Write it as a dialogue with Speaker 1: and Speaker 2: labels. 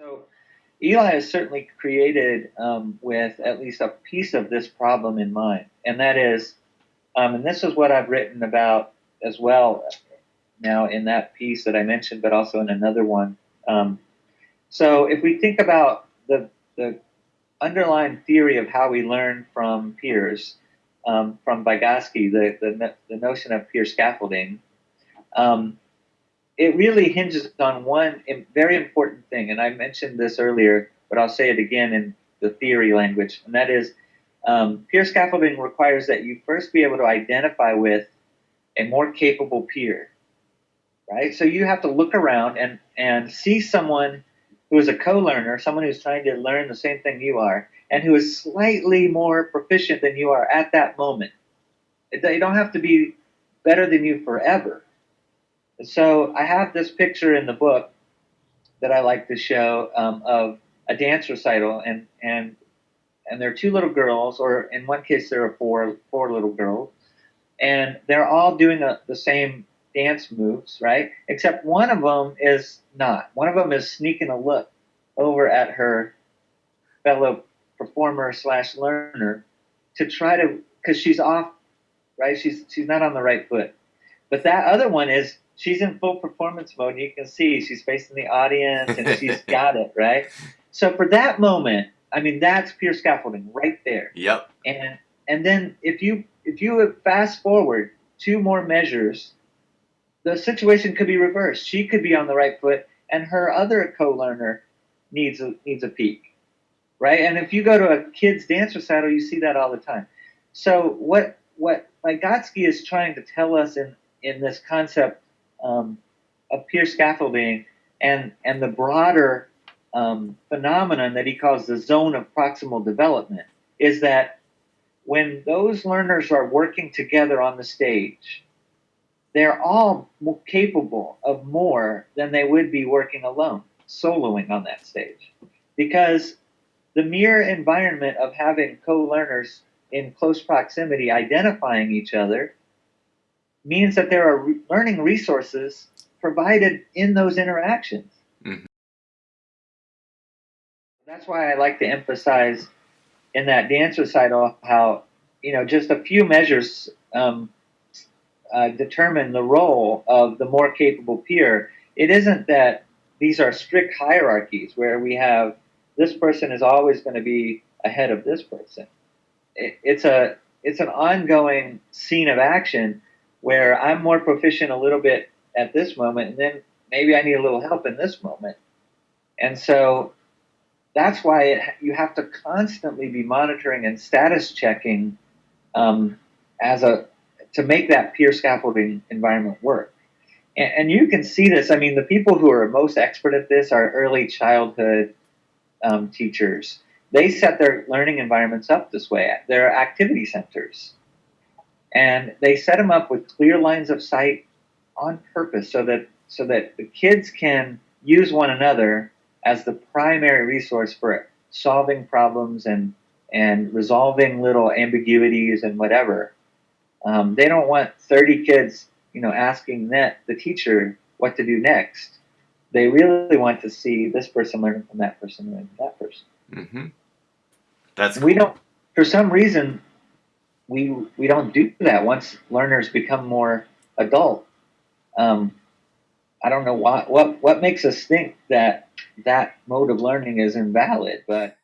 Speaker 1: So Eli is certainly created um, with at least a piece of this problem in mind, and that is, um, and this is what I've written about as well now in that piece that I mentioned, but also in another one. Um, so if we think about the, the underlying theory of how we learn from peers, um, from Vygotsky, the, the, the notion of peer scaffolding, um, it really hinges on one very important thing, and I mentioned this earlier, but I'll say it again in the theory language, and that is um, peer scaffolding requires that you first be able to identify with a more capable peer, right? So you have to look around and, and see someone who is a co-learner, someone who's trying to learn the same thing you are, and who is slightly more proficient than you are at that moment. They don't have to be better than you forever, so I have this picture in the book that I like to show um, of a dance recital, and and and there are two little girls, or in one case there are four four little girls, and they're all doing a, the same dance moves, right? Except one of them is not. One of them is sneaking a look over at her fellow performer slash learner to try to because she's off, right? She's she's not on the right foot. But that other one is she's in full performance mode. And you can see she's facing the audience and she's got it, right? So for that moment, I mean, that's peer scaffolding right there.
Speaker 2: Yep.
Speaker 1: And and then if you if you fast forward two more measures, the situation could be reversed. She could be on the right foot, and her other co-learner needs a needs a peek, right? And if you go to a kid's dance recital, you see that all the time. So what what Vygotsky is trying to tell us in in this concept um, of peer scaffolding and and the broader um, phenomenon that he calls the zone of proximal development is that when those learners are working together on the stage, they're all capable of more than they would be working alone, soloing on that stage. Because the mere environment of having co-learners in close proximity identifying each other means that there are re learning resources provided in those interactions. Mm -hmm. That's why I like to emphasize in that dance recital how, you know, just a few measures um, uh, determine the role of the more capable peer. It isn't that these are strict hierarchies where we have this person is always going to be ahead of this person. It, it's a it's an ongoing scene of action where I'm more proficient a little bit at this moment, and then maybe I need a little help in this moment. And so that's why it, you have to constantly be monitoring and status checking um, as a to make that peer scaffolding environment work. And, and, you can see this. I mean, the people who are most expert at this are early childhood um, teachers. They set their learning environments up this way. They're activity centers. And they set them up with clear lines of sight on purpose so that so that the kids can use one another as the primary resource for solving problems and and resolving little ambiguities and whatever. Um, they don't want 30 kids, you know, asking that the teacher what to do next. They really want to see this person learning from that person from that person.
Speaker 2: Mm-hmm. That's
Speaker 1: cool. we don't. For some reason, we we don't do that once learners become more adult. Um, I don't know what what what makes us think that that mode of learning is invalid, but